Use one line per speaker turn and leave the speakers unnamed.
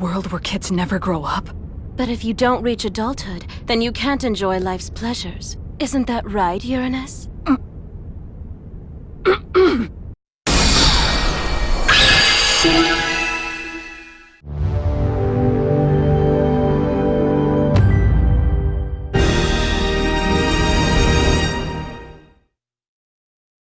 world where kids never grow up?
But if you don't reach adulthood, then you can't enjoy life's pleasures. Isn't that right, Uranus?